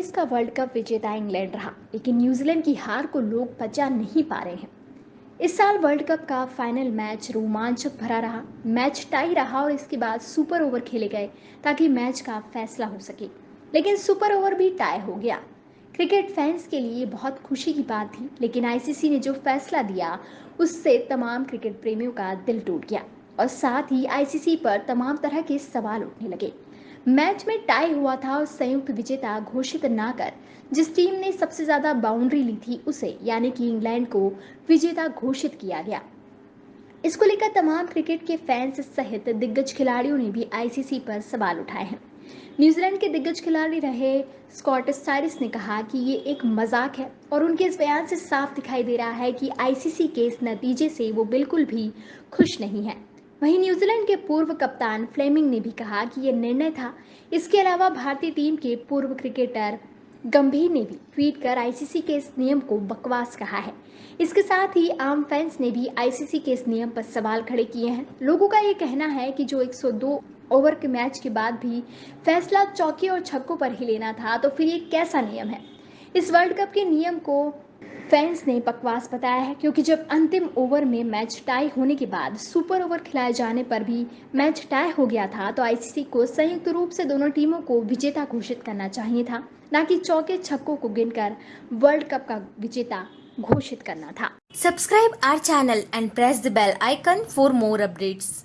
2019 का world cup विजेता England रहा, लेकिन न्यूजीलैंड की हार को लोग पचा नहीं पा रहे हैं। इस साल वर्ल्ड कप का फाइनल मैच रोमांचक भरा रहा। मैच टाई रहा और इसके बाद सुपर ओवर खेले गए ताकि मैच का फैसला हो सके। लेकिन सुपर ओवर भी टाई हो गया। क्रिकेट फैंस के लिए बहुत खुशी की बात थी, लेकिन आईसीसी ने जो फैसला दिया, उससे तमाम क्रिकेट प्रेमियों का दिल टूट गया। और साथ ही आईसीसी पर तमाम तरह के सवाल उठने लगे। मैच में टाई हुआ था और संयुक्त विजेता घोषित ना कर, जिस टीम ने सबसे ज़्यादा बाउंड्री ली थी उसे, यानी कि इंग्लैंड को विजेता घोषित किया गया। इसको लेकर तमाम क्रिकेट के फैंस सहित दिग्गज खिलाड़ियों ने भी आईसीसी पर सवाल उठाए हैं। न्यूजीलैंड के दिग्गज खिलाड़ी रहे स्कॉट साइरिस ने कहा कि ये एक मज़ाक है और उनके इस बयान से साफ़ दिखाई दे रहा है कि आईसीसी के इस नतीजे से वो बिल्कुल भी खुश नहीं है। वहीं न्यूजीलैंड के पूर्व कप्तान फ्लेमिंग ने भी कहा कि यह निर्णय था। इसके अलावा भारतीय टीम के पूर्व क्रिकेटर गंभीर ने भी ट्वीट कर आईसीसी के इस नियम को बकवास कहा है। इसके साथ ही आम फैंस ने भी आईसीसी के इस नियम पर सवाल खड़े किए हैं। लोगों का ये कहना है कि जो 102 ओवर के मैच के बाद भी फैसला चौके और छक्कों पर ही लेना था तो फिर ये कैसा नियम है? इस वर्ल्ड कप के नियम को फैंस ने बकवास बताया है क्योंकि जब अंतिम ओवर में मैच टाई होने के बाद सुपर ओवर खिलाए जाने पर भी मैच टाई हो गया था तो आईसीसी को संयुक्त रूप से दोनों टीमों को विजेता घोषित करना चाहिए था, न कि चौके छक्कों को गिनकर वर्ल्ड कप का विजेता घोषित करना था। Subscribe our channel and press the bell icon for more updates